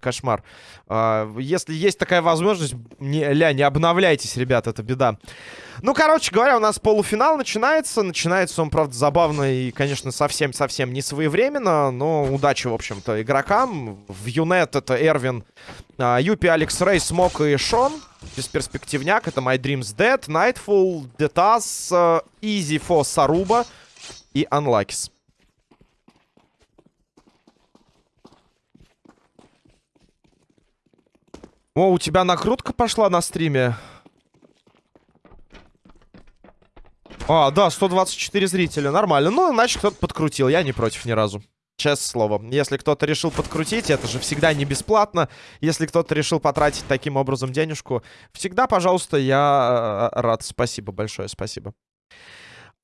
Кошмар. А, Если есть такая возможность, не, ля, не обновляйтесь, ребят, это беда. Ну, короче говоря, у нас полуфинал начинается. Начинается он, правда, забавно и, конечно, совсем-совсем не своевременно. Но удачи, в общем-то, игрокам. В Юнет это Эрвин, а, Юпи, Алекс Рей, Смок и Шон. Бесперспективняк. Это My Dreams Dead, Nightfall, э, Easy for Саруба и Unluckys. О, у тебя накрутка пошла на стриме. А, да, 124 зрителя, нормально. Ну, значит, кто-то подкрутил, я не против ни разу. Честное слово. Если кто-то решил подкрутить, это же всегда не бесплатно. Если кто-то решил потратить таким образом денежку, всегда, пожалуйста, я э, рад. Спасибо большое, спасибо.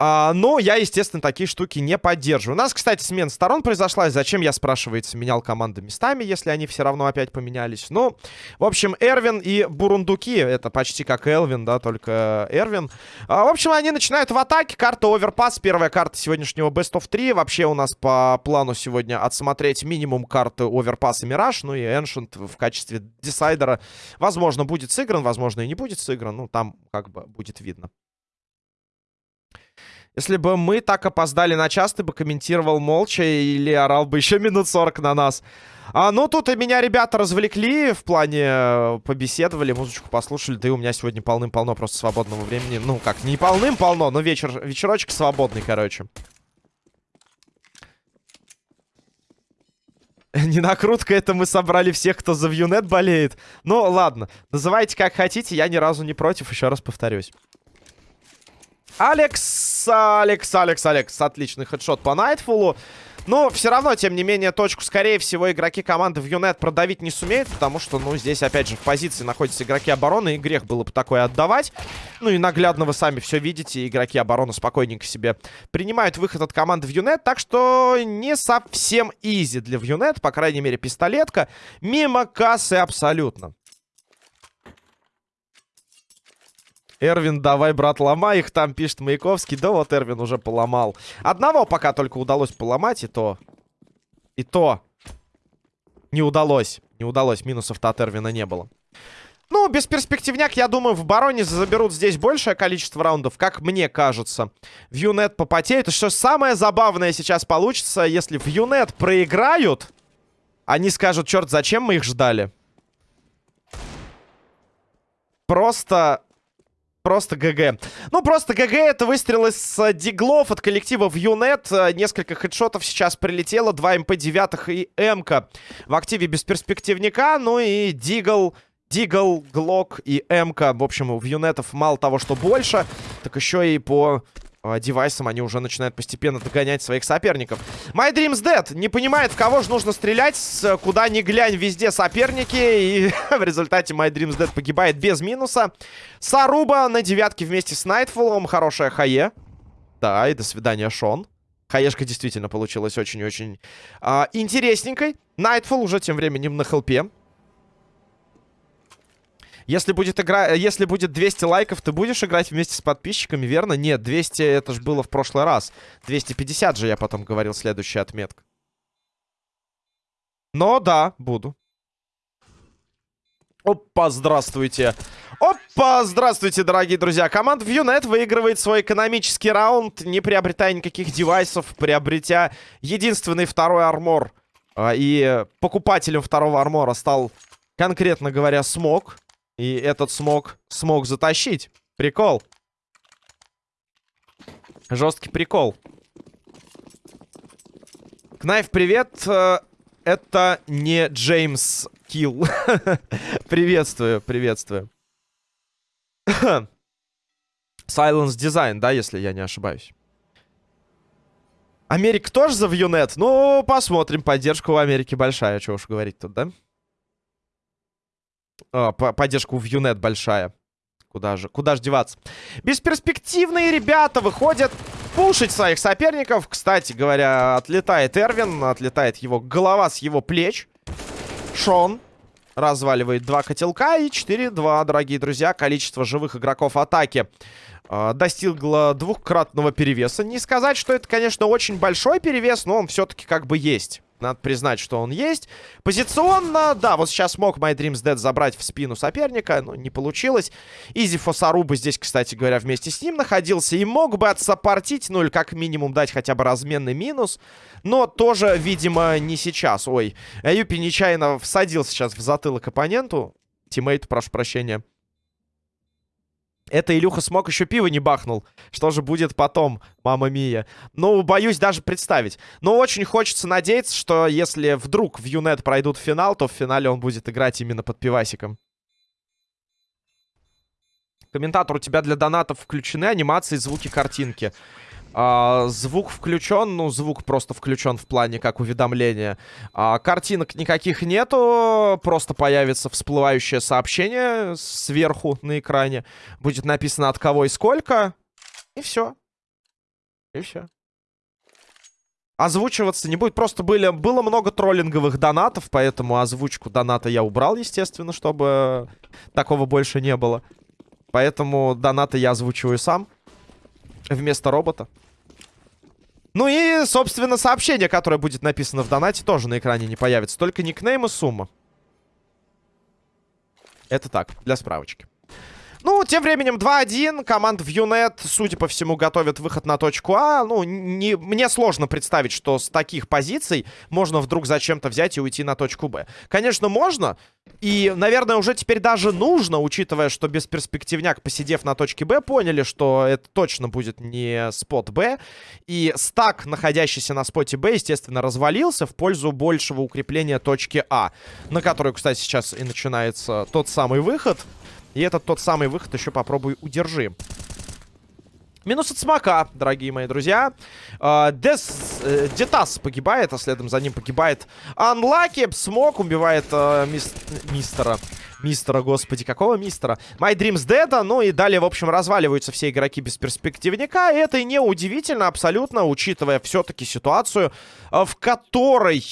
А, но я, естественно, такие штуки не поддерживаю. У нас, кстати, смена сторон произошла. Зачем, я, спрашивается, менял команды местами, если они все равно опять поменялись? Ну, в общем, Эрвин и Бурундуки, это почти как Элвин, да, только Эрвин. А, в общем, они начинают в атаке. Карта Оверпас, первая карта сегодняшнего Best of 3. Вообще у нас по плану сегодня отсмотреть минимум карты Оверпас и Мираж. Ну и Ancient в качестве десайдера, возможно, будет сыгран, возможно, и не будет сыгран. Ну, там как бы будет видно. Если бы мы так опоздали на час, ты бы комментировал молча или орал бы еще минут 40 на нас. А, ну, тут и меня ребята развлекли, в плане э, побеседовали, музычку послушали. Да и у меня сегодня полным-полно просто свободного времени. Ну, как, не полным-полно, но вечер, вечерочек свободный, короче. Не накрутка, это мы собрали всех, кто за Вьюнет болеет. Ну, ладно, называйте как хотите, я ни разу не против, еще раз повторюсь. Алекс, Алекс, Алекс, Алекс. Отличный хедшот по Найтфулу. Но все равно, тем не менее, точку, скорее всего, игроки команды в Юнет продавить не сумеют, потому что, ну, здесь, опять же, в позиции находятся игроки обороны, и грех было бы такое отдавать. Ну, и наглядно вы сами все видите, игроки обороны спокойненько себе принимают выход от команды в Юнет, так что не совсем изи для Вьюнет, по крайней мере, пистолетка. Мимо кассы абсолютно. Эрвин, давай, брат, ломай их. Там пишет Маяковский. Да вот Эрвин уже поломал. Одного пока только удалось поломать, и то... И то... Не удалось. Не удалось. Минусов-то от Эрвина не было. Ну, без перспективняк, я думаю, в Бароне заберут здесь большее количество раундов, как мне кажется. В Юнет попотеют. И что самое забавное сейчас получится, если в Юнет проиграют, они скажут, черт, зачем мы их ждали? Просто Просто GG. Ну, просто GG это выстрел из э, Deagle ов от коллектива в Юнет. Э, несколько хедшотов сейчас прилетело. Два МП-9 и МК в активе Бесперспективняка. Ну и Deagle, Deagle, Глок и МК. В общем, в Юнетов мало того, что больше, так еще и по э, девайсам они уже начинают постепенно догонять своих соперников. My Dreams Dead не понимает, в кого же нужно стрелять, куда ни глянь, везде соперники. И в результате My Dreams Dead погибает без минуса. Саруба на девятке вместе с Найтфулом. Хорошая хае. Да, и до свидания, Шон. Хаешка действительно получилась очень-очень а, интересненькой. Найтфул уже тем временем на хелпе. Если будет игра... Если будет 200 лайков, ты будешь играть вместе с подписчиками, верно? Нет, 200 это же было в прошлый раз. 250 же я потом говорил, следующая отметка. Но да, буду. Опа, здравствуйте. Опа, здравствуйте, дорогие друзья. Команда Viewnet выигрывает свой экономический раунд, не приобретая никаких девайсов, приобретя единственный второй армор. А, и покупателем второго армора стал, конкретно говоря, Смог. И этот смог смог затащить. Прикол. Жесткий прикол. Кнайф, привет. Э, это не Джеймс Килл. приветствую, приветствую. Silence Design, да, если я не ошибаюсь. Америка тоже за Вьюнет? Ну, посмотрим. Поддержка у Америки большая, чего уж говорить тут, да? А, поддержка у Вьюнет большая. Куда же, куда же деваться? Бесперспективные ребята выходят пушить своих соперников. Кстати говоря, отлетает Эрвин, отлетает его голова с его плеч. Шон разваливает два котелка и 4-2, дорогие друзья. Количество живых игроков атаки э, достигла двухкратного перевеса. Не сказать, что это, конечно, очень большой перевес, но он все-таки как бы есть. Надо признать, что он есть. Позиционно, да, вот сейчас мог My Dreams Dead забрать в спину соперника, но не получилось. Изи Фосаруба здесь, кстати говоря, вместе с ним находился и мог бы отсаппортить, ну или как минимум дать хотя бы разменный минус. Но тоже, видимо, не сейчас. Ой, Юпи нечаянно всадил сейчас в затылок оппоненту. Тиммейту, прошу прощения. Это Илюха смог еще пиво не бахнул. Что же будет потом, мама Мия? Ну, боюсь даже представить. Но очень хочется надеяться, что если вдруг в Юнет пройдут финал, то в финале он будет играть именно под пивасиком. Комментатор, у тебя для донатов включены анимации, звуки, картинки. А, звук включен, ну, звук просто включен в плане как уведомления. А, картинок никаких нету, просто появится всплывающее сообщение сверху на экране. Будет написано от кого и сколько. И все. И все. Озвучиваться не будет. Просто были, было много троллинговых донатов, поэтому озвучку доната я убрал, естественно, чтобы такого больше не было. Поэтому донаты я озвучиваю сам вместо робота. Ну и, собственно, сообщение, которое будет написано в донате, тоже на экране не появится. Только никнейм и сумма. Это так, для справочки. Ну, тем временем 2-1. Команда в Юнет, судя по всему, готовит выход на точку А. Ну, не, мне сложно представить, что с таких позиций можно вдруг зачем-то взять и уйти на точку Б. Конечно, можно. И, наверное, уже теперь даже нужно, учитывая, что бесперспективняк, посидев на точке Б, поняли, что это точно будет не спот Б. И стак, находящийся на споте Б, естественно, развалился в пользу большего укрепления точки А. На которую, кстати, сейчас и начинается тот самый выход. И этот тот самый выход еще попробуй удержи. Минус от смока, дорогие мои друзья. Uh, Дес, uh, Детас погибает, а следом за ним погибает Анлаки. Смок убивает uh, мис, мистера. Мистера, господи, какого мистера? My Dreams Dead, ну и далее, в общем, разваливаются все игроки без перспективника. И это не удивительно абсолютно, учитывая все-таки ситуацию, в которой...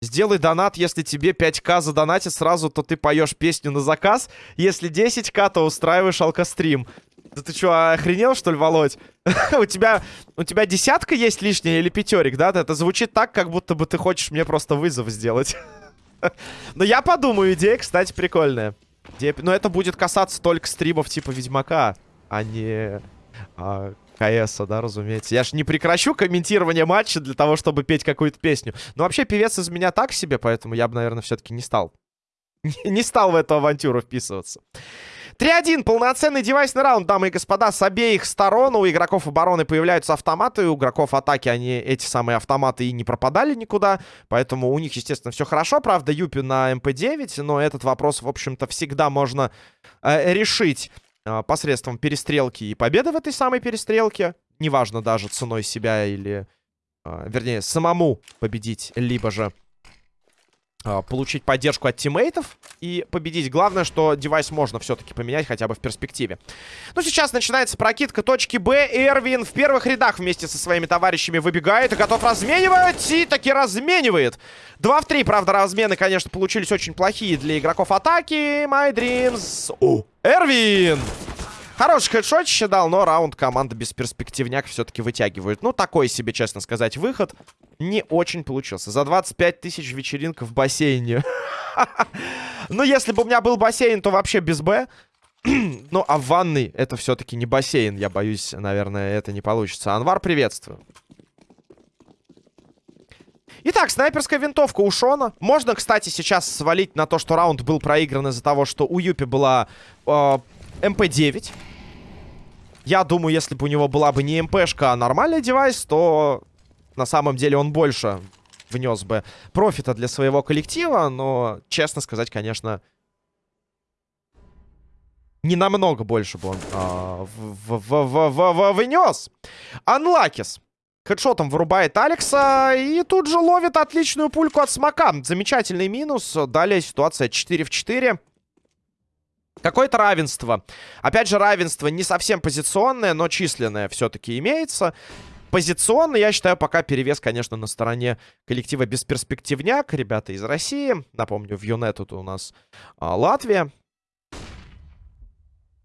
Сделай донат, если тебе 5к задонатит сразу, то ты поешь песню на заказ. Если 10к, то устраиваешь алкострим. Да ты что, охренел, что ли, Володь? у тебя у тебя десятка есть лишняя или пятерик, да? Это звучит так, как будто бы ты хочешь мне просто вызов сделать. Но я подумаю, идея, кстати, прикольная. Но это будет касаться только стримов типа Ведьмака, а не а, КС, да, разумеется. Я ж не прекращу комментирование матча для того, чтобы петь какую-то песню. Но вообще певец из меня так себе, поэтому я бы, наверное, все-таки не стал. не стал в эту авантюру вписываться. 3-1. Полноценный девайсный раунд, дамы и господа. С обеих сторон у игроков обороны появляются автоматы. У игроков атаки они, эти самые автоматы, и не пропадали никуда. Поэтому у них, естественно, все хорошо. Правда, Юпи на МП-9. Но этот вопрос, в общем-то, всегда можно э, решить посредством перестрелки и победы в этой самой перестрелке. Неважно даже ценой себя или... Э, вернее, самому победить, либо же получить поддержку от тиммейтов и победить. Главное, что девайс можно все-таки поменять хотя бы в перспективе. Ну, сейчас начинается прокидка точки Б. Эрвин в первых рядах вместе со своими товарищами выбегает и готов разменивать. И таки разменивает. 2 в 3, правда, размены, конечно, получились очень плохие для игроков атаки. My Dreams. О, Эрвин! Хороший хедшотище дал, но раунд команда без перспективняк все-таки вытягивает. Ну, такой себе, честно сказать, выход не очень получился. За 25 тысяч вечеринка в бассейне. Ну, если бы у меня был бассейн, то вообще без Б. Ну, а в ванной это все-таки не бассейн. Я боюсь, наверное, это не получится. Анвар, приветствую. Итак, снайперская винтовка у Шона. Можно, кстати, сейчас свалить на то, что раунд был проигран из-за того, что у Юпи была э, МП-9. Я думаю, если бы у него была бы не МПшка, а нормальный девайс, то на самом деле он больше внес бы профита для своего коллектива. Но, честно сказать, конечно, не намного больше бы он а, в в в в в внес. Анлакис. Хедшотом вырубает Алекса и тут же ловит отличную пульку от смока. Замечательный минус. Далее ситуация 4 в 4. Какое-то равенство. Опять же, равенство не совсем позиционное, но численное все-таки имеется. Позиционно, я считаю, пока перевес, конечно, на стороне коллектива Бесперспективняк. Ребята из России. Напомню, в Юнет тут у нас а, Латвия.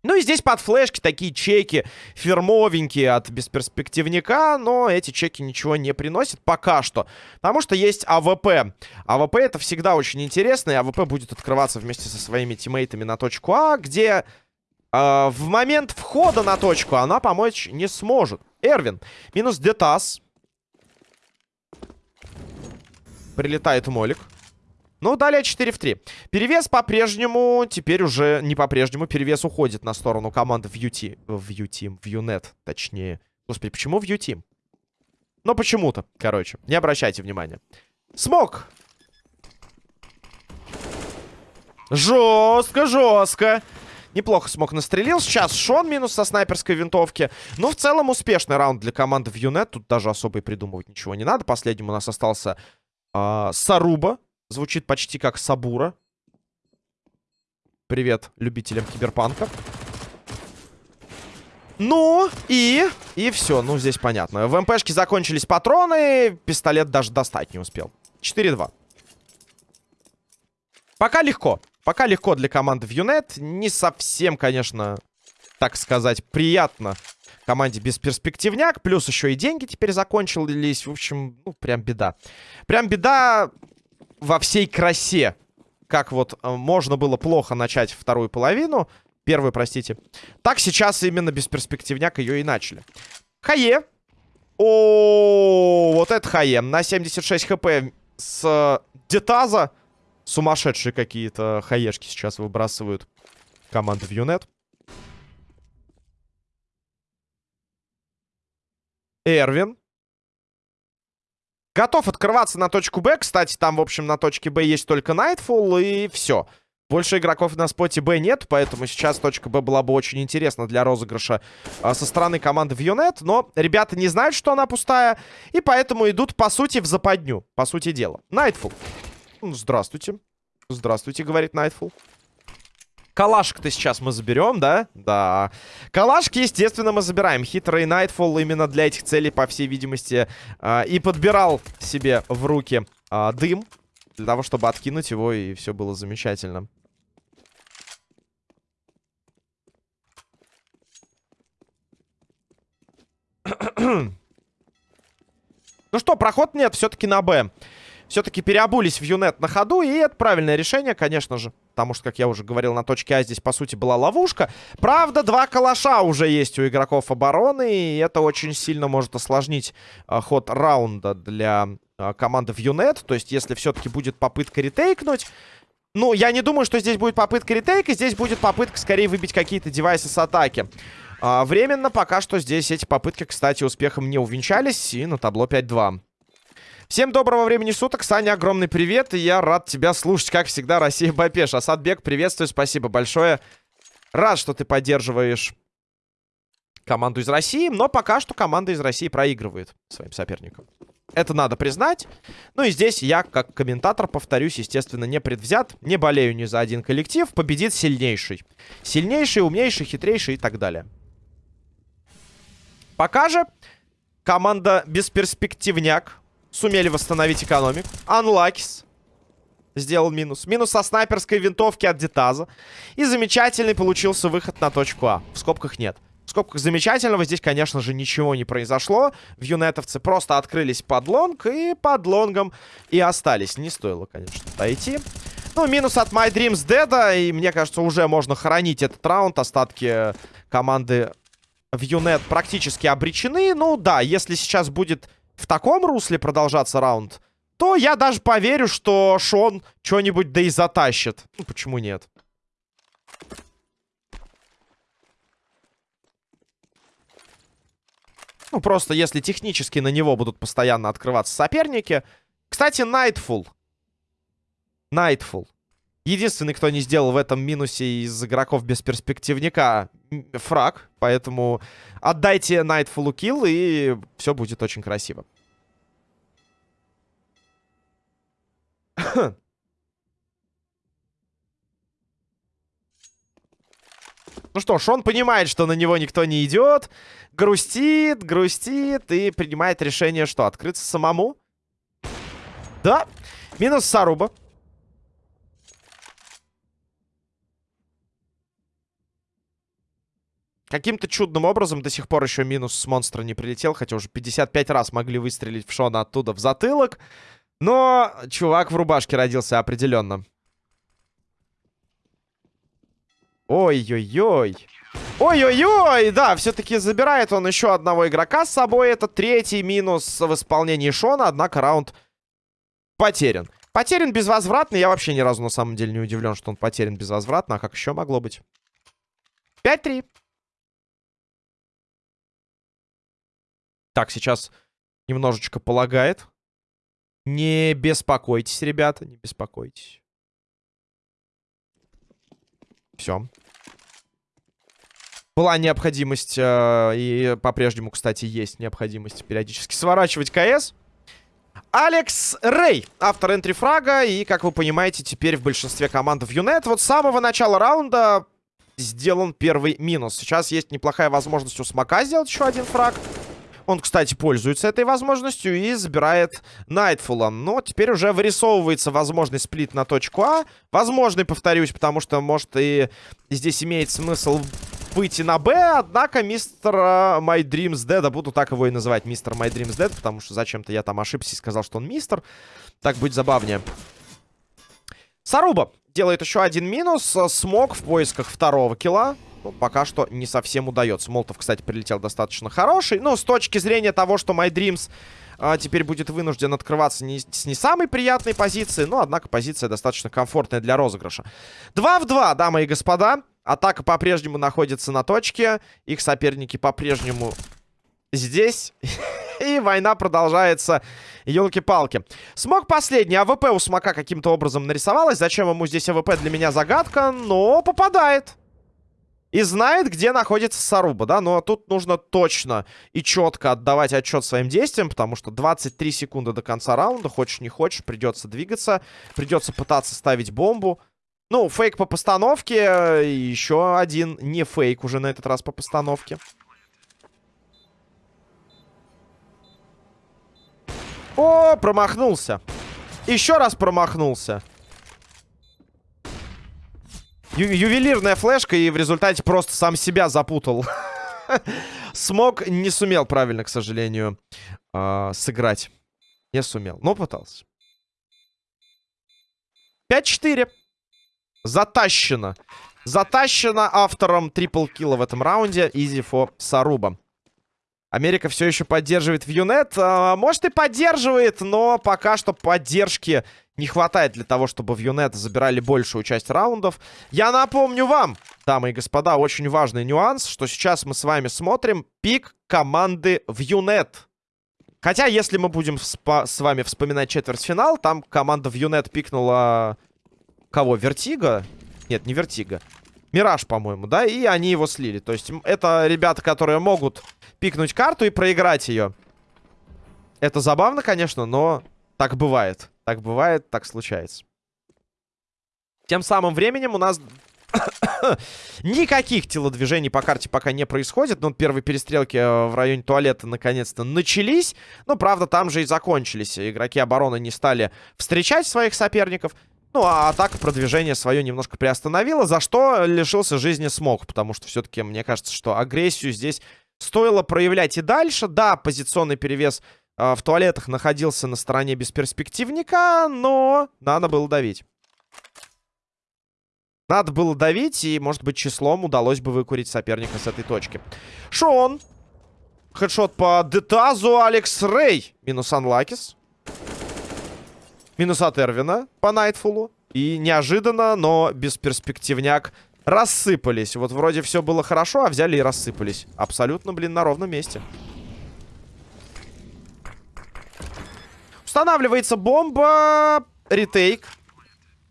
Ну и здесь под флешки такие чеки фирмовенькие от Бесперспективняка, но эти чеки ничего не приносят пока что. Потому что есть АВП. АВП это всегда очень интересно, и АВП будет открываться вместе со своими тиммейтами на точку А, где э, в момент входа на точку она помочь не сможет. Эрвин. Минус Детас. Прилетает молик. Ну, далее 4 в 3. Перевес по-прежнему, теперь уже не по-прежнему, перевес уходит на сторону команды в UT. В UT, в UNET, точнее. Господи, почему UT? Ну, почему-то, короче. Не обращайте внимания. Смог. Жестко, жестко. Неплохо смог настрелил. Сейчас Шон минус со снайперской винтовки. Но в целом успешный раунд для команды в Юнет. Тут даже особо и придумывать ничего не надо. Последним у нас остался э, Саруба. Звучит почти как Сабура. Привет любителям киберпанка. Ну, и... И все, ну, здесь понятно. В МПшке закончились патроны, пистолет даже достать не успел. 4-2. Пока легко. Пока легко для команды в Юнет. Не совсем, конечно, так сказать, приятно команде без перспективняк. Плюс еще и деньги теперь закончились. В общем, ну, прям беда. Прям беда во всей красе. Как вот э, можно было плохо начать вторую половину. Первую, простите. Так сейчас именно без перспективняк ее и начали. Хае. О, вот это Хае. На 76 хп с э, Детаза. Сумасшедшие какие-то хаешки сейчас выбрасывают команды в Юнет. Эрвин. Готов открываться на точку Б. Кстати, там, в общем, на точке Б есть только Nightfall, и все. Больше игроков на споте Б нет, поэтому сейчас точка Б была бы очень интересна для розыгрыша а, со стороны команды Вьюнет. Но ребята не знают, что она пустая, и поэтому идут, по сути, в западню. По сути дела. Nightfall. Здравствуйте. Здравствуйте, говорит Nightfall. Калашек-то сейчас мы заберем, да? Да. Калашки, естественно, мы забираем. Хитрый Nightfall именно для этих целей, по всей видимости, э, и подбирал себе в руки э, дым. Для того, чтобы откинуть его, и все было замечательно. ну что, проход нет, все-таки на Б все-таки переобулись в Юнет на ходу, и это правильное решение, конечно же. Потому что, как я уже говорил, на точке А здесь, по сути, была ловушка. Правда, два калаша уже есть у игроков обороны, и это очень сильно может осложнить а, ход раунда для а, команды в Юнет. То есть, если все-таки будет попытка ретейкнуть... Ну, я не думаю, что здесь будет попытка ретейка, здесь будет попытка скорее выбить какие-то девайсы с атаки. А, временно пока что здесь эти попытки, кстати, успехом не увенчались, и на табло 5-2. Всем доброго времени суток, Саня, огромный привет, и я рад тебя слушать, как всегда, Россия Бапеш. Асадбек, приветствую, спасибо большое. Рад, что ты поддерживаешь команду из России, но пока что команда из России проигрывает своим соперникам. Это надо признать. Ну и здесь я, как комментатор, повторюсь, естественно, не предвзят. Не болею ни за один коллектив. Победит сильнейший. Сильнейший, умнейший, хитрейший и так далее. Пока же команда бесперспективняк Сумели восстановить экономику. Анлакис. Сделал минус. Минус со снайперской винтовки от Дитаза. И замечательный получился выход на точку А. В скобках нет. В скобках замечательного здесь, конечно же, ничего не произошло. В юнетовцы просто открылись под лонг и под лонгом и остались. Не стоило, конечно, дойти. Ну, минус от My Dreams Dead. И мне кажется, уже можно хоронить этот раунд. Остатки команды в юнет практически обречены. Ну, да, если сейчас будет в таком русле продолжаться раунд, то я даже поверю, что Шон что-нибудь да и затащит. Ну, почему нет? Ну, просто если технически на него будут постоянно открываться соперники. Кстати, Nightfall. Nightfall. Единственный, кто не сделал в этом минусе из игроков без перспективника фраг. Поэтому отдайте Nightfall килл, и все будет очень красиво. Ну что ж, он понимает, что на него никто не идет. Грустит, грустит и принимает решение, что, открыться самому? Да. Минус Саруба. Каким-то чудным образом до сих пор еще минус с монстра не прилетел, хотя уже 55 раз могли выстрелить в Шона оттуда в затылок. Но чувак в рубашке родился определенно. Ой-ой-ой. Ой-ой-ой, да, все-таки забирает он еще одного игрока с собой. Это третий минус в исполнении Шона, однако раунд потерян. Потерян безвозвратно. Я вообще ни разу на самом деле не удивлен, что он потерян безвозвратно. А как еще могло быть? 5-3. Так, сейчас немножечко полагает. Не беспокойтесь, ребята, не беспокойтесь. Все. Была необходимость, э, и по-прежнему, кстати, есть необходимость периодически сворачивать КС. Алекс Рэй, автор энтрифрага, и, как вы понимаете, теперь в большинстве команд в Юнет. Вот с самого начала раунда сделан первый минус. Сейчас есть неплохая возможность у Смока сделать еще один фраг. Он, кстати, пользуется этой возможностью и забирает Найтфула. Но теперь уже вырисовывается возможный сплит на точку А. Возможный, повторюсь, потому что, может, и здесь имеет смысл выйти на Б. Однако мистер uh, My Dreams Dead, а буду так его и называть, мистер My Dreams Dead, потому что зачем-то я там ошибся и сказал, что он мистер. Так будет забавнее. Саруба делает еще один минус. Смог в поисках второго килла пока что не совсем удается. Молотов, кстати, прилетел достаточно хороший. Ну, с точки зрения того, что My Dreams а, теперь будет вынужден открываться не, с не самой приятной позиции, но, однако, позиция достаточно комфортная для розыгрыша. 2 в 2, дамы и господа. Атака по-прежнему находится на точке. Их соперники по-прежнему здесь. И война продолжается. Елки-палки. Смог последний. АВП у Смока каким-то образом нарисовалась. Зачем ему здесь АВП, для меня загадка. Но попадает и знает, где находится Саруба, да, но тут нужно точно и четко отдавать отчет своим действиям, потому что 23 секунды до конца раунда, хочешь не хочешь, придется двигаться, придется пытаться ставить бомбу. Ну, фейк по постановке, еще один не фейк уже на этот раз по постановке. О, промахнулся. Еще раз промахнулся. Ю ювелирная флешка и в результате просто сам себя запутал. Смог, не сумел правильно, к сожалению, э сыграть. Не сумел, но пытался. 5-4. Затащено. Затащено автором трипл килла в этом раунде. Изи фо Саруба. Америка все еще поддерживает в Юнет. А, может и поддерживает, но пока что поддержки не хватает для того, чтобы в Юнет забирали большую часть раундов. Я напомню вам, дамы и господа, очень важный нюанс, что сейчас мы с вами смотрим пик команды в Юнет. Хотя, если мы будем с вами вспоминать четвертьфинал, там команда в Юнет пикнула... Кого? Вертиго? Нет, не Вертиго. Мираж, по-моему, да? И они его слили. То есть это ребята, которые могут пикнуть карту и проиграть ее. Это забавно, конечно, но так бывает. Так бывает, так случается. Тем самым временем у нас никаких телодвижений по карте пока не происходит. Ну, первые перестрелки э, в районе туалета наконец-то начались. Но, правда, там же и закончились. Игроки обороны не стали встречать своих соперников. Ну, а атака продвижение свое немножко приостановила, за что лишился жизни смог. Потому что все-таки мне кажется, что агрессию здесь стоило проявлять и дальше. Да, позиционный перевес э, в туалетах находился на стороне бесперспективника, но надо было давить. Надо было давить, и, может быть, числом удалось бы выкурить соперника с этой точки. Шон. Хедшот по Детазу. Алекс Рэй. Минус Анлакис. Минус от Эрвина по Найтфулу. И неожиданно, но бесперспективняк рассыпались. Вот вроде все было хорошо, а взяли и рассыпались. Абсолютно, блин, на ровном месте. Устанавливается бомба. Ретейк.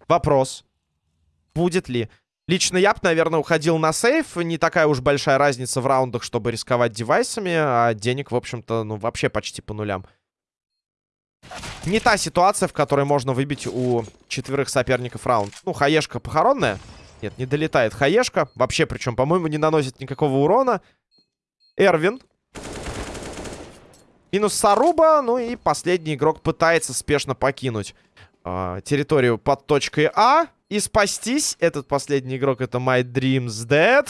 Вопрос. Будет ли? Лично я бы, наверное, уходил на сейф. Не такая уж большая разница в раундах, чтобы рисковать девайсами. А денег, в общем-то, ну, вообще почти по нулям. Не та ситуация, в которой можно выбить у четверых соперников раунд. Ну, хаешка похоронная. Нет, не долетает хаешка. Вообще, причем, по-моему, не наносит никакого урона. Эрвин Минус Саруба. Ну и последний игрок пытается спешно покинуть э, территорию под точкой А. И спастись. Этот последний игрок это My Dreams Dead.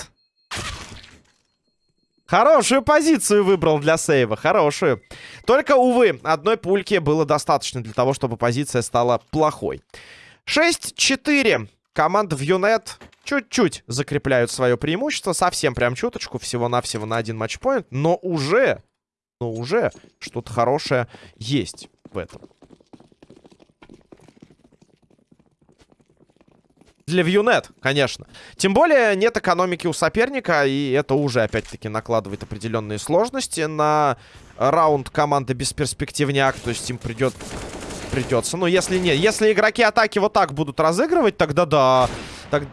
Хорошую позицию выбрал для сейва, хорошую. Только, увы, одной пульки было достаточно для того, чтобы позиция стала плохой. 6-4. Команда в Юнет чуть-чуть закрепляют свое преимущество. Совсем прям чуточку, всего-навсего на один матчпоинт. Но уже, но уже что-то хорошее есть в этом. Для Вьюнет, конечно. Тем более нет экономики у соперника, и это уже, опять-таки, накладывает определенные сложности на раунд команды бесперспективняк. То есть им придет... придется. Ну, если нет. Если игроки атаки вот так будут разыгрывать, тогда да. Так...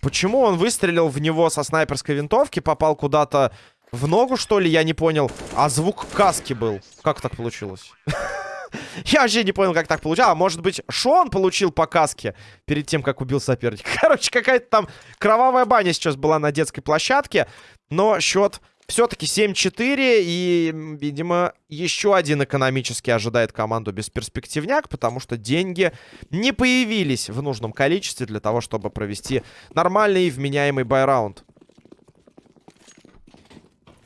Почему он выстрелил в него со снайперской винтовки, попал куда-то в ногу, что ли? Я не понял. А звук каски был. Как так получилось? Я вообще не понял, как так получилось. А может быть, Шон получил по каске перед тем, как убил соперника. Короче, какая-то там кровавая баня сейчас была на детской площадке. Но счет все-таки 7-4. И, видимо, еще один экономически ожидает команду бесперспективняк. Потому что деньги не появились в нужном количестве для того, чтобы провести нормальный и вменяемый байраунд.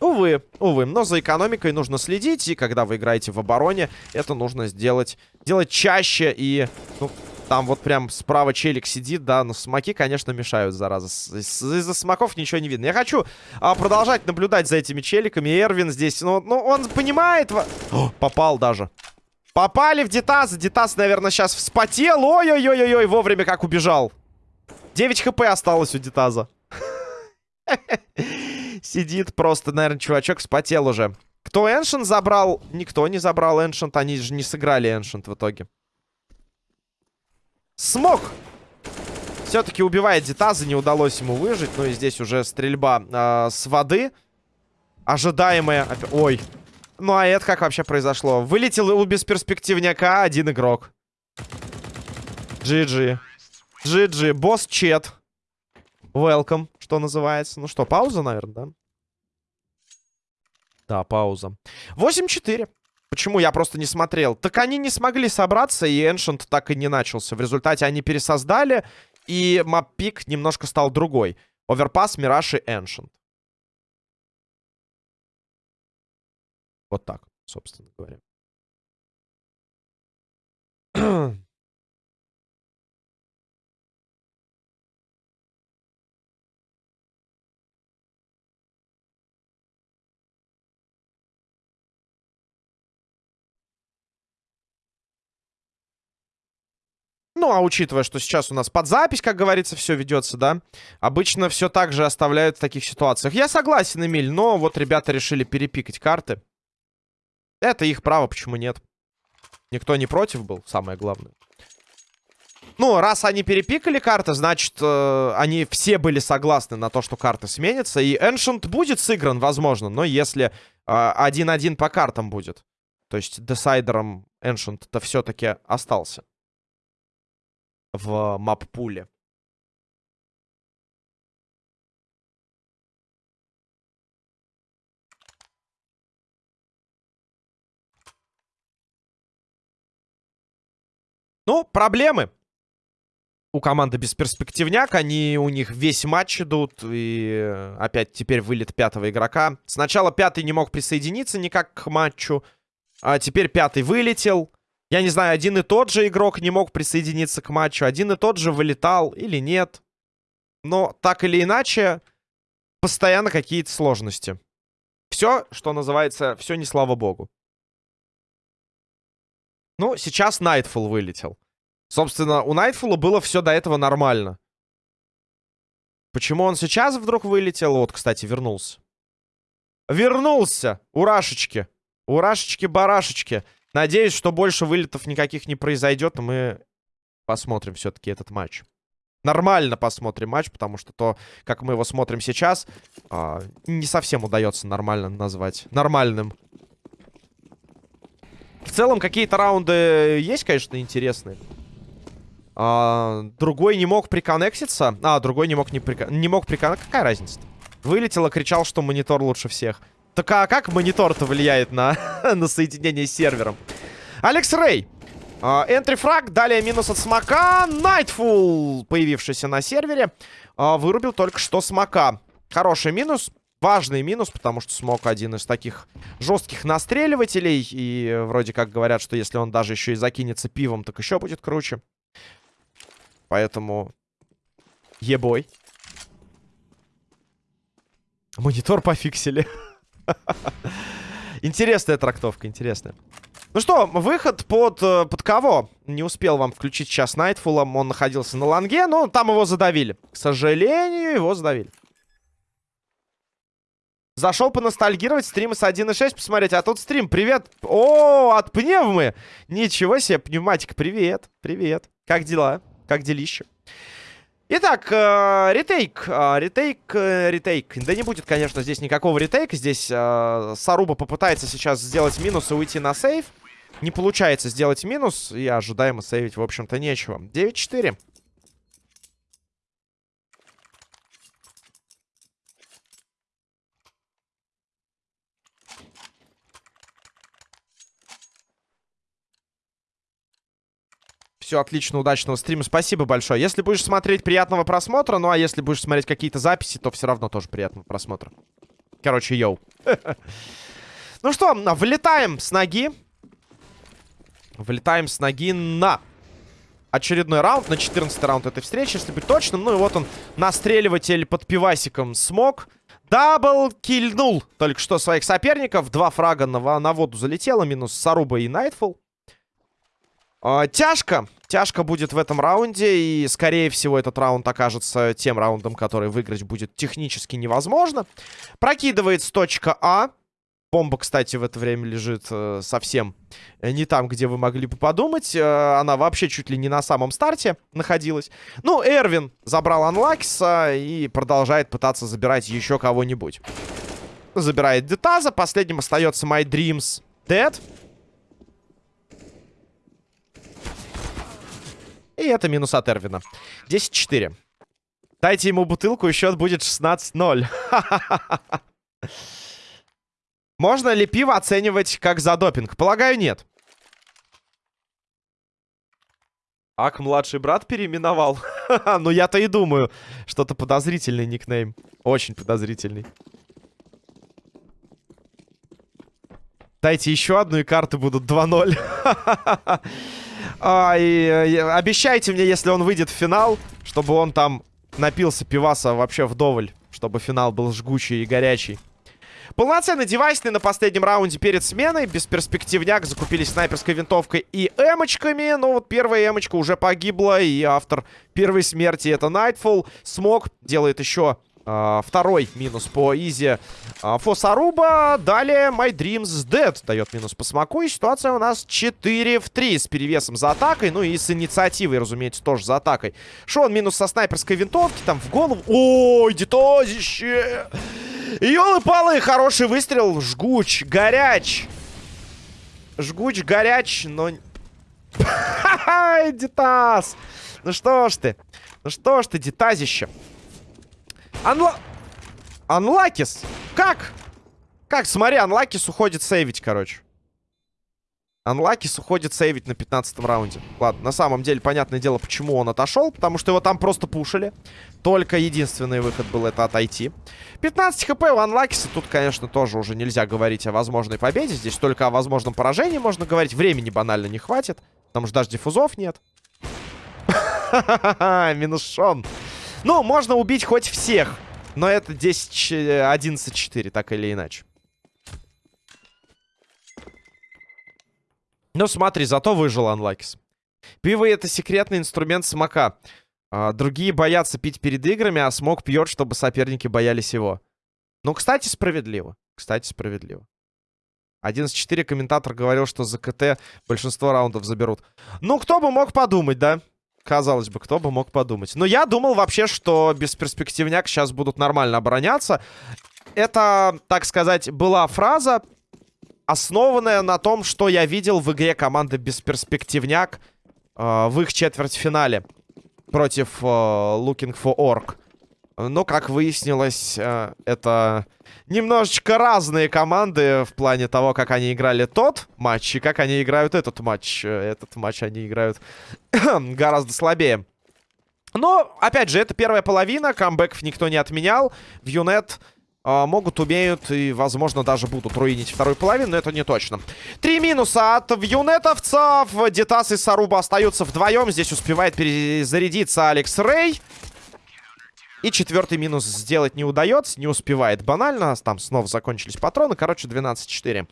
Увы, увы, но за экономикой нужно следить, и когда вы играете в обороне, это нужно сделать, делать чаще, и, ну, там вот прям справа челик сидит, да, но смоки, конечно, мешают, зараза. Из-за смоков ничего не видно. Я хочу а, продолжать наблюдать за этими челиками. Эрвин здесь, ну, ну он понимает... О, попал даже. Попали в Дитас. Дитас, наверное, сейчас вспотел. Ой-ой-ой-ой, вовремя как убежал. 9 хп осталось у Дитаза. Сидит просто, наверное, чувачок спотел уже. Кто Эншент забрал? Никто не забрал Эншент. Они же не сыграли Эншент в итоге. Смог! Все-таки убивает Дитаза. Не удалось ему выжить. Ну и здесь уже стрельба э, с воды. Ожидаемая. Ой. Ну а это как вообще произошло? Вылетел у бесперспективняка один игрок. GG. GG. Босс Чет. Welcome, что называется. Ну что, пауза, наверное, да? Да, пауза. 8-4. Почему я просто не смотрел? Так они не смогли собраться, и Ancient так и не начался. В результате они пересоздали, и маппик немножко стал другой. Оверпас, Мираж и Ancient. Вот так, собственно говоря. Ну, а учитывая, что сейчас у нас под запись, как говорится, все ведется, да, обычно все так же оставляют в таких ситуациях. Я согласен, Эмиль, но вот ребята решили перепикать карты. Это их право, почему нет? Никто не против был, самое главное. Ну, раз они перепикали карты, значит, э, они все были согласны на то, что карты сменятся. И Ancient будет сыгран, возможно, но если 1-1 э, по картам будет. То есть десайдером Ancient-то все-таки остался в мап-пуле. Ну, проблемы. У команды бесперспективняк. Они у них весь матч идут. И опять теперь вылет пятого игрока. Сначала пятый не мог присоединиться никак к матчу. А теперь пятый вылетел. Я не знаю, один и тот же игрок не мог присоединиться к матчу, один и тот же вылетал или нет. Но так или иначе, постоянно какие-то сложности. Все, что называется, все не слава богу. Ну, сейчас Найтфул вылетел. Собственно, у Найтфула было все до этого нормально. Почему он сейчас вдруг вылетел? Вот, кстати, вернулся. Вернулся! Урашечки! Урашечки-барашечки! Надеюсь, что больше вылетов никаких не произойдет, но мы посмотрим все-таки этот матч. Нормально посмотрим матч, потому что то, как мы его смотрим сейчас, э, не совсем удается нормально назвать. Нормальным. В целом, какие-то раунды есть, конечно, интересные. А, другой не мог приконнекситься. А, другой не мог не, прикон... не мог приконнекситься. Какая разница? -то? Вылетел кричал, что монитор лучше всех. Так а как монитор-то влияет на, на соединение с сервером? Алекс Рэй. Энтри фраг, далее минус от смока. Найтфул, появившийся на сервере, uh, вырубил только что смока. Хороший минус. Важный минус, потому что смог один из таких жестких настреливателей. И вроде как говорят, что если он даже еще и закинется пивом, так еще будет круче. Поэтому... Ебой. Монитор пофиксили. Интересная трактовка, интересная. Ну что, выход под, э, под кого? Не успел вам включить сейчас Найтфулом. Он находился на ланге, но там его задавили. К сожалению, его задавили. Зашел поностальгировать, стримы с 1.6 посмотреть. А тут стрим, привет. О, от пневмы. Ничего себе, пневматик, привет. Привет. Как дела? Как делище? Итак, э, ретейк, э, ретейк, э, ретейк. Да не будет, конечно, здесь никакого ретейка. Здесь э, Саруба попытается сейчас сделать минус и уйти на сейв. Не получается сделать минус, и ожидаемо сейвить, в общем-то, нечего. 9-4. Все отлично, удачного стрима. Спасибо большое. Если будешь смотреть, приятного просмотра. Ну, а если будешь смотреть какие-то записи, то все равно тоже приятного просмотра. Короче, yo. Ну что, влетаем с ноги. Влетаем с ноги на очередной раунд, на 14 раунд этой встречи, если быть точным. Ну и вот он, настреливатель под пивасиком смог. Double кильнул только что своих соперников. Два фрага на, на воду залетело, минус Саруба и Найтфул. А, тяжко. Тяжко будет в этом раунде, и, скорее всего, этот раунд окажется тем раундом, который выиграть будет технически невозможно. Прокидывается точка А. Бомба, кстати, в это время лежит э, совсем не там, где вы могли бы подумать. Э, она вообще чуть ли не на самом старте находилась. Ну, Эрвин забрал Анлакиса и продолжает пытаться забирать еще кого-нибудь. Забирает Детаза. Последним остается My Dreams Dead. И это минус от Эрвина. 10-4. Дайте ему бутылку, и счет будет 16-0. Можно ли пиво оценивать как за допинг? Полагаю, нет. Ак, младший брат переименовал. ну, я-то и думаю. Что-то подозрительный никнейм. Очень подозрительный. Дайте еще одну, и карты будут 2-0. а, и, и, обещайте мне, если он выйдет в финал, чтобы он там напился пиваса вообще вдоволь. Чтобы финал был жгучий и горячий. Полноценный девайсный на последнем раунде перед сменой. Бесперспективняк. Закупились снайперской винтовкой и эмочками. Но вот первая эмочка уже погибла. И автор первой смерти это Nightfall. Смог делает еще второй минус по Изи uh, Фосаруба. Далее My Dreams Dead дает минус по смоку. И ситуация у нас 4 в 3 с перевесом за атакой. Ну и с инициативой, разумеется, тоже за атакой. Шон минус со снайперской винтовки. Там в голову. Ой, детозище! Ёлы-палы, хороший выстрел. Жгуч, горяч. Жгуч, горяч, но... Ха-ха, Дитас! Ну что ж ты? Ну что ж ты, Дитазище? Анла... Анлакис! Как? Как? Смотри, Анлакис уходит сейвить, короче. Анлакис уходит сейвить на 15 раунде. Ладно, на самом деле, понятное дело, почему он отошел. Потому что его там просто пушили. Только единственный выход был это отойти. 15 хп у Анлакиса. Тут, конечно, тоже уже нельзя говорить о возможной победе. Здесь только о возможном поражении можно говорить. Времени банально не хватит. Потому что даже диффузов нет. Минус Шон. Ну, можно убить хоть всех. Но это 10-11-4, так или иначе. Ну, смотри, зато выжил Анлакис. Пиво — это секретный инструмент смока. А, другие боятся пить перед играми, а смог пьет, чтобы соперники боялись его. Ну, кстати, справедливо. Кстати, справедливо. 11-4 комментатор говорил, что за КТ большинство раундов заберут. Ну, кто бы мог подумать, да? Казалось бы, кто бы мог подумать. Но я думал вообще, что бесперспективняк сейчас будут нормально обороняться. Это, так сказать, была фраза, основанная на том, что я видел в игре команды Бесперспективняк э, в их четвертьфинале против э, Looking for Orc. Но, как выяснилось, э, это немножечко разные команды в плане того, как они играли тот матч и как они играют этот матч. Этот матч они играют гораздо слабее. Но, опять же, это первая половина. Камбэков никто не отменял. В Юнет э, могут, умеют и, возможно, даже будут руинить вторую половину, но это не точно. Три минуса от Юнетовцев. Детас и Саруба остаются вдвоем. Здесь успевает перезарядиться Алекс Рэй. И четвертый минус сделать не удается, не успевает банально. Там снова закончились патроны. Короче, 12-4.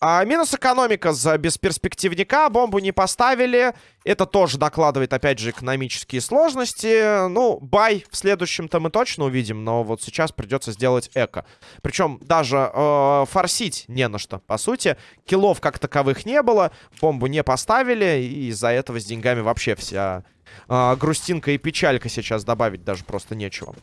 А, минус экономика за бесперспективника. Бомбу не поставили. Это тоже докладывает, опять же, экономические сложности. Ну, бай в следующем-то мы точно увидим. Но вот сейчас придется сделать эко. Причем даже э, форсить не на что, по сути. Киллов как таковых не было. Бомбу не поставили. И из-за этого с деньгами вообще вся э, грустинка и печалька сейчас добавить даже просто нечего.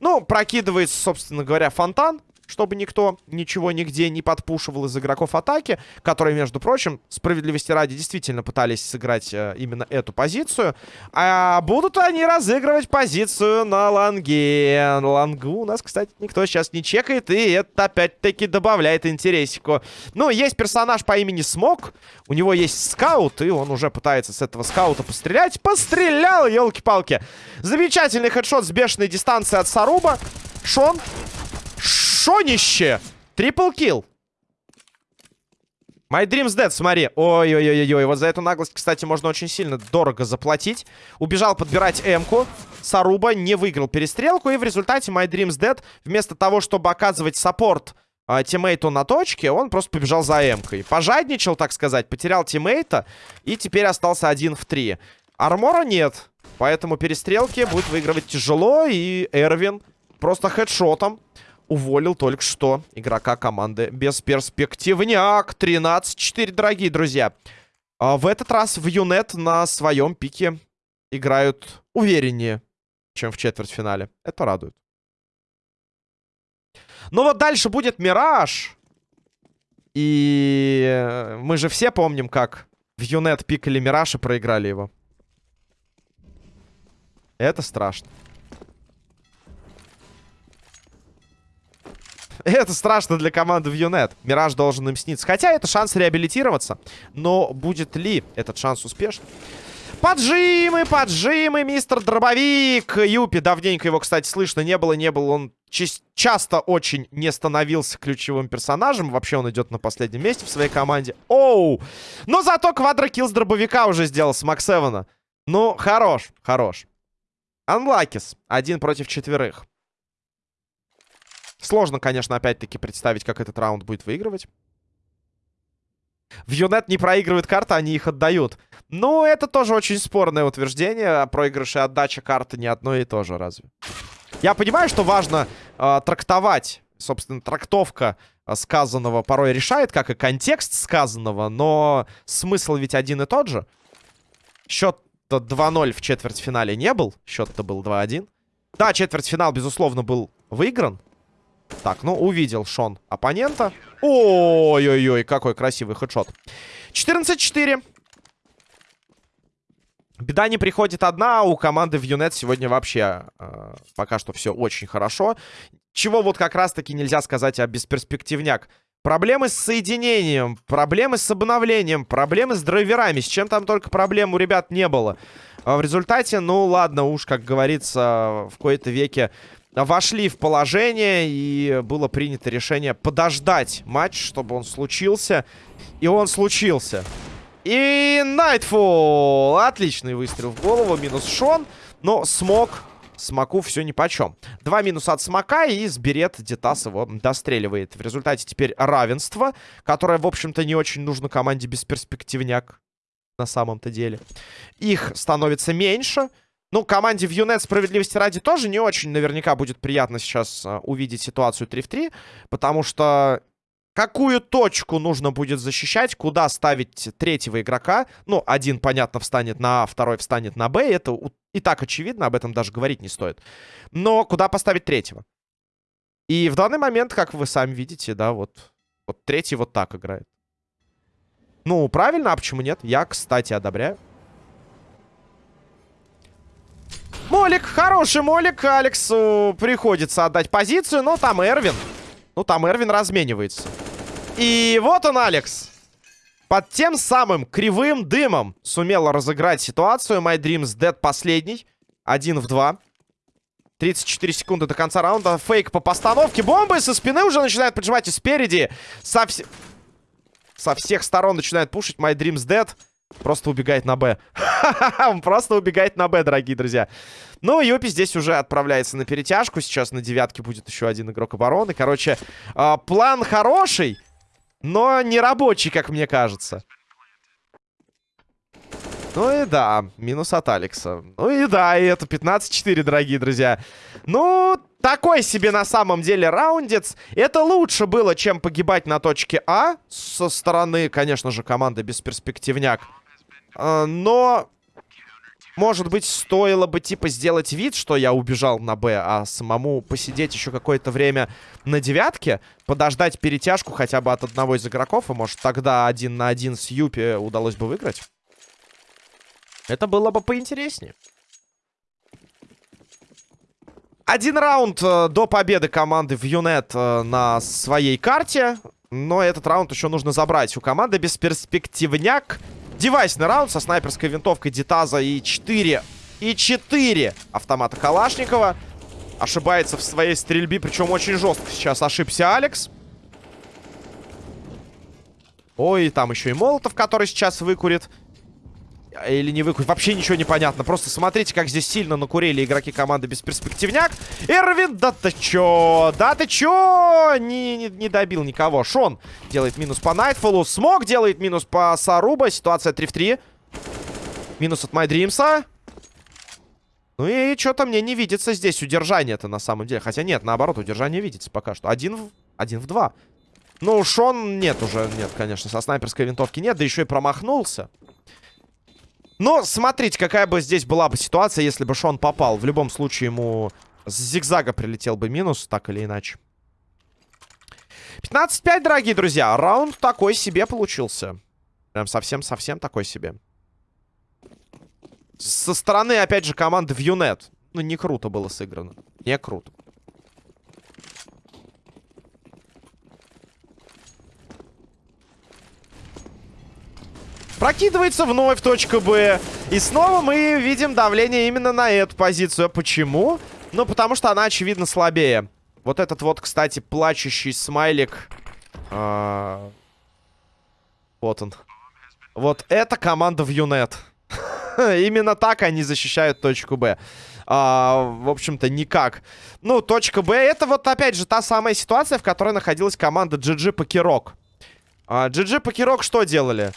Ну, прокидывается, собственно говоря, фонтан чтобы никто ничего нигде не подпушивал из игроков атаки, которые, между прочим, справедливости ради, действительно пытались сыграть э, именно эту позицию. А будут они разыгрывать позицию на ланге. Лангу у нас, кстати, никто сейчас не чекает, и это опять-таки добавляет интересику. Ну, есть персонаж по имени Смок, у него есть скаут, и он уже пытается с этого скаута пострелять. Пострелял, елки-палки! Замечательный хедшот с бешеной дистанции от Саруба. Шон Шонище! Triple kill. My Dreams Dead, смотри. Ой-ой-ой-ой. Вот за эту наглость, кстати, можно очень сильно дорого заплатить. Убежал подбирать М-ку. Саруба не выиграл перестрелку. И в результате My Dreams Dead, вместо того, чтобы оказывать саппорт э, тиммейту на точке, он просто побежал за М-кой. Пожадничал, так сказать. Потерял тиммейта. И теперь остался один в три. Армора нет. Поэтому перестрелки будет выигрывать тяжело. И Эрвин просто хедшотом уволил только что игрока команды Бесперспективняк. 13-4, дорогие друзья. А в этот раз в Юнет на своем пике играют увереннее, чем в четвертьфинале. Это радует. Ну вот дальше будет Мираж. И мы же все помним, как в Юнет пикали Мираж и проиграли его. Это страшно. Это страшно для команды в Юнет. Мираж должен им сниться. Хотя это шанс реабилитироваться. Но будет ли этот шанс успешным? Поджимы, поджимы, мистер Дробовик. Юпи, давненько его, кстати, слышно не было, не было. Он часто очень не становился ключевым персонажем. Вообще он идет на последнем месте в своей команде. Оу! Но зато квадрокилл с дробовика уже сделал с Максевана. Ну, хорош, хорош. Анлакис. Один против четверых. Сложно, конечно, опять-таки представить, как этот раунд будет выигрывать. В Юнет не проигрывают карты, они их отдают. Ну, это тоже очень спорное утверждение. Проигрыш и отдача карты не одно и то же, разве? Я понимаю, что важно э, трактовать. Собственно, трактовка э, сказанного порой решает, как и контекст сказанного. Но смысл ведь один и тот же. Счет-то 2-0 в четвертьфинале не был. Счет-то был 2-1. Да, четвертьфинал, безусловно, был выигран. Так, ну, увидел Шон оппонента. Ой-ой-ой, какой красивый хедшот. 14-4. Беда не приходит одна, а у команды в Юнет сегодня вообще э, пока что все очень хорошо. Чего вот как раз-таки нельзя сказать о бесперспективняк. Проблемы с соединением, проблемы с обновлением, проблемы с драйверами. С чем там только проблем у ребят не было. А в результате, ну ладно, уж, как говорится, в кои-то веке вошли в положение, и было принято решение подождать матч, чтобы он случился. И он случился. И Найтфул! Отличный выстрел в голову, минус Шон. Но смог, смоку все нипочем. Два минуса от смока, и Сберет Детас его достреливает. В результате теперь равенство, которое, в общем-то, не очень нужно команде бесперспективняк на самом-то деле. Их становится меньше. Ну, команде в Юнет справедливости ради тоже не очень наверняка будет приятно сейчас а, увидеть ситуацию 3 в 3. Потому что какую точку нужно будет защищать, куда ставить третьего игрока. Ну, один, понятно, встанет на А, второй встанет на Б. Это и так очевидно, об этом даже говорить не стоит. Но куда поставить третьего? И в данный момент, как вы сами видите, да, вот, вот третий вот так играет. Ну, правильно, а почему нет? Я, кстати, одобряю. Молик, хороший молик. Алексу приходится отдать позицию, но там Эрвин. Ну, там Эрвин разменивается. И вот он, Алекс. Под тем самым кривым дымом сумел разыграть ситуацию. My Dreams Dead последний. Один в два. 34 секунды до конца раунда. Фейк по постановке. Бомбы со спины уже начинают поджимать и спереди. Со, вс... со всех сторон начинает пушить. My Dreams Dead. Просто убегает на Б. Он просто убегает на Б, дорогие друзья. Ну, Юпи здесь уже отправляется на перетяжку. Сейчас на девятке будет еще один игрок обороны. Короче, э, план хороший, но не рабочий, как мне кажется. Ну и да, минус от Алекса. Ну и да, и это 15-4, дорогие друзья. Ну, такой себе на самом деле раундец. Это лучше было, чем погибать на точке А. Со стороны, конечно же, команды бесперспективняк. А, но, может быть, стоило бы, типа, сделать вид, что я убежал на Б, а самому посидеть еще какое-то время на девятке, подождать перетяжку хотя бы от одного из игроков, и, может, тогда один на один с Юпи удалось бы выиграть. Это было бы поинтереснее. Один раунд э, до победы команды в Юнет э, на своей карте. Но этот раунд еще нужно забрать. У команды бесперспективняк. Девайсный раунд со снайперской винтовкой Дитаза и 4. И 4 автомата Калашникова. Ошибается в своей стрельбе, причем очень жестко сейчас ошибся Алекс. Ой, там еще и Молотов, который сейчас выкурит. Или не выкурить. Вообще ничего не понятно. Просто смотрите, как здесь сильно накурили игроки команды Бесперспективняк. Эрвин, да ты чё? Да ты чё? Не, не, не добил никого. Шон делает минус по Найтфолу. Смог делает минус по Саруба. Ситуация 3 в 3. Минус от Майдримса. Ну и что-то мне не видится здесь удержание-то на самом деле. Хотя нет, наоборот, удержание видится пока что. Один в, один в два. Ну, Шон нет уже, нет, конечно, со снайперской винтовки нет. Да еще и промахнулся. Но смотрите, какая бы здесь была бы ситуация, если бы Шон попал. В любом случае ему с зигзага прилетел бы минус, так или иначе. 15-5, дорогие друзья. Раунд такой себе получился. Прям совсем-совсем такой себе. Со стороны, опять же, команды в Юнет. Ну, не круто было сыграно. Не круто. Прокидывается вновь точка Б. И снова мы видим давление именно на эту позицию. Почему? Ну, потому что она, очевидно, слабее. Вот этот вот, кстати, плачущий смайлик. А... Вот он. Вот это команда в Юнет. Именно так они защищают точку Б. А, в общем-то, никак. Ну, точка Б, это вот, опять же, та самая ситуация, в которой находилась команда GG Покерок. А, GG Покерок что делали?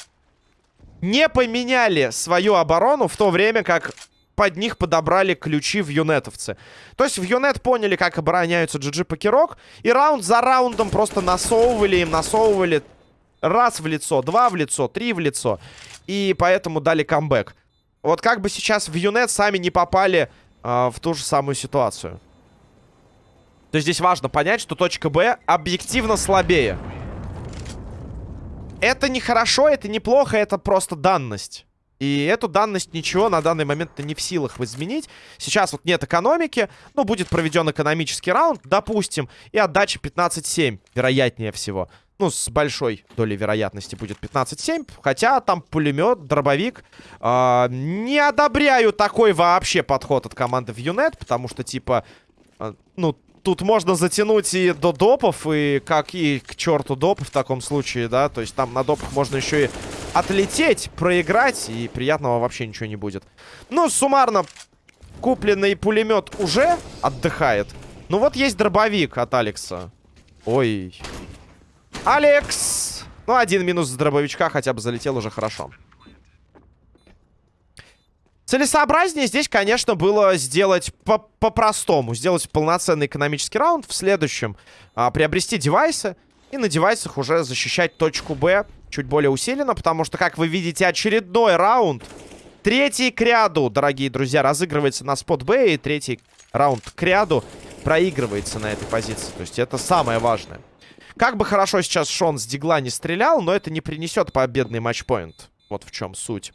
Не поменяли свою оборону в то время, как под них подобрали ключи в юнетовцы. То есть в юнет поняли, как обороняются GG Покерок, и раунд за раундом просто насовывали им, насовывали раз в лицо, два в лицо, три в лицо. И поэтому дали камбэк. Вот как бы сейчас в юнет сами не попали э, в ту же самую ситуацию. То есть здесь важно понять, что точка Б объективно слабее. Это не хорошо, это неплохо, это просто данность. И эту данность ничего на данный момент не в силах изменить. Сейчас вот нет экономики. Ну, будет проведен экономический раунд, допустим. И отдача 15-7, вероятнее всего. Ну, с большой долей вероятности будет 15-7. Хотя там пулемет, дробовик. Э, не одобряю такой вообще подход от команды в Юнет. Потому что, типа, э, ну, тут можно затянуть и до допов, и как и к черту доп в таком случае, да. То есть там на допах можно еще и отлететь, проиграть, и приятного вообще ничего не будет. Ну, суммарно, купленный пулемет уже отдыхает. Ну вот есть дробовик от Алекса. Ой. Алекс! Ну, один минус с дробовичка хотя бы залетел уже хорошо. Целесообразнее здесь, конечно, было сделать по-простому. -по сделать полноценный экономический раунд. В следующем а, приобрести девайсы. И на девайсах уже защищать точку Б чуть более усиленно. Потому что, как вы видите, очередной раунд. Третий к ряду, дорогие друзья, разыгрывается на спот Б. И третий раунд к ряду проигрывается на этой позиции. То есть это самое важное. Как бы хорошо сейчас Шон с Дигла не стрелял, но это не принесет победный матчпоинт. Вот в чем суть.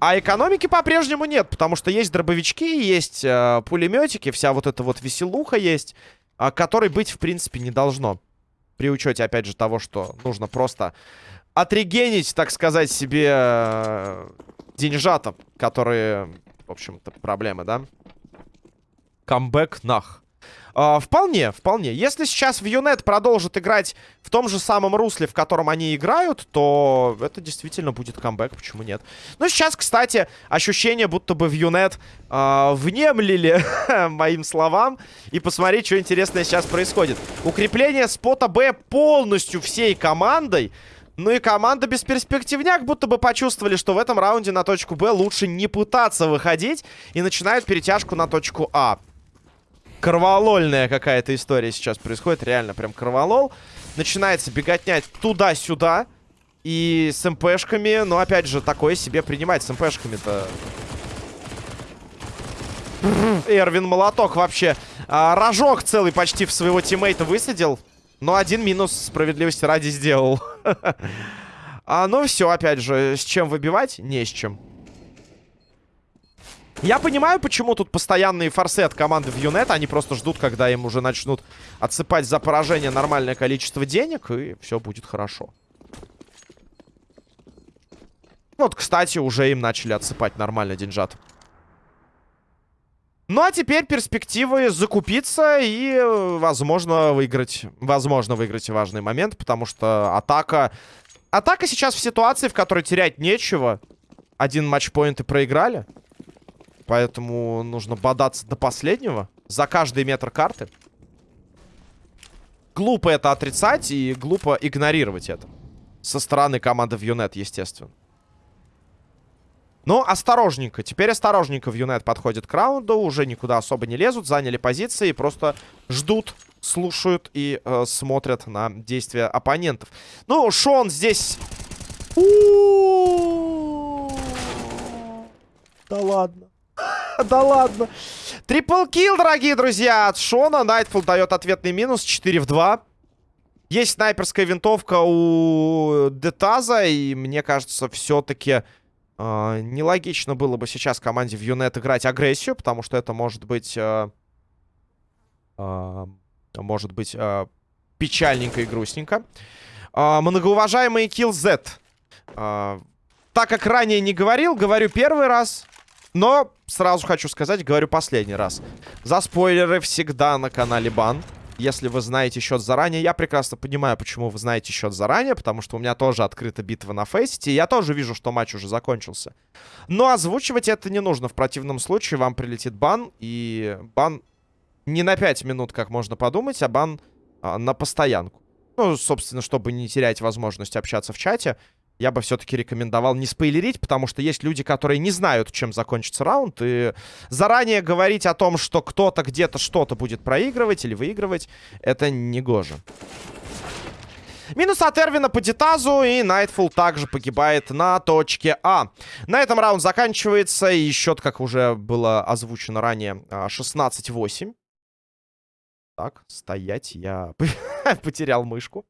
А экономики по-прежнему нет, потому что есть дробовички, есть э, пулеметики, вся вот эта вот веселуха есть, э, которой быть, в принципе, не должно. При учете, опять же, того, что нужно просто отрегенить, так сказать, себе э, деньжата, которые, в общем-то, проблемы, да? камбэк нах. А, вполне, вполне. Если сейчас в Юнет продолжит играть в том же самом русле, в котором они играют, то это действительно будет камбэк, почему нет? Ну, сейчас, кстати, ощущение, будто бы в Юнет э, внемлили моим словам. И посмотреть, что интересное сейчас происходит. Укрепление спота Б полностью всей командой. Ну и команда без перспективняк будто бы почувствовали, что в этом раунде на точку Б лучше не пытаться выходить. И начинают перетяжку на точку А. Кроволольная какая-то история сейчас происходит. Реально прям кроволол. Начинается беготня туда-сюда. И с МПшками, ну опять же, такое себе принимать с МПшками-то. Эрвин Молоток вообще а, рожок целый почти в своего тиммейта высадил. Но один минус справедливости ради сделал. а, ну все, опять же, с чем выбивать? Не с чем. Я понимаю, почему тут постоянные форсы от команды в Юнет. Они просто ждут, когда им уже начнут отсыпать за поражение нормальное количество денег, и все будет хорошо. Вот, кстати, уже им начали отсыпать нормально деньжат. Ну, а теперь перспективы закупиться и, возможно, выиграть. Возможно, выиграть важный момент, потому что атака... Атака сейчас в ситуации, в которой терять нечего. Один матчпоинт и проиграли. Поэтому нужно бодаться до последнего. За каждый метр карты. Глупо это отрицать и глупо игнорировать это. Со стороны команды в Юнет, естественно. Но осторожненько. Теперь осторожненько в Юнет подходит к раунду. Уже никуда особо не лезут. Заняли позиции. Просто ждут, слушают и э, смотрят на действия оппонентов. Ну, Шон здесь... Да ладно. да ладно. Трипл килл, дорогие друзья, от Шона. Найтфул дает ответный минус. 4 в 2. Есть снайперская винтовка у Детаза. И мне кажется, все-таки э, нелогично было бы сейчас команде в Юнет играть агрессию. Потому что это может быть... Э, э, может быть э, печальненько и грустненько. Э, многоуважаемый Kill Z. Э, так как ранее не говорил, говорю первый раз. Но сразу хочу сказать, говорю последний раз. За спойлеры всегда на канале бан. Если вы знаете счет заранее, я прекрасно понимаю, почему вы знаете счет заранее, потому что у меня тоже открыта битва на фейсите, и я тоже вижу, что матч уже закончился. Но озвучивать это не нужно, в противном случае вам прилетит бан, и бан не на 5 минут, как можно подумать, а бан а, на постоянку. Ну, собственно, чтобы не терять возможность общаться в чате, я бы все-таки рекомендовал не спойлерить, потому что есть люди, которые не знают, чем закончится раунд, и заранее говорить о том, что кто-то где-то что-то будет проигрывать или выигрывать, это не гоже. Минус от Эрвина по Дитазу, и Найтфул также погибает на точке А. На этом раунд заканчивается, и счет, как уже было озвучено ранее, 16-8. Так, стоять, я потерял мышку.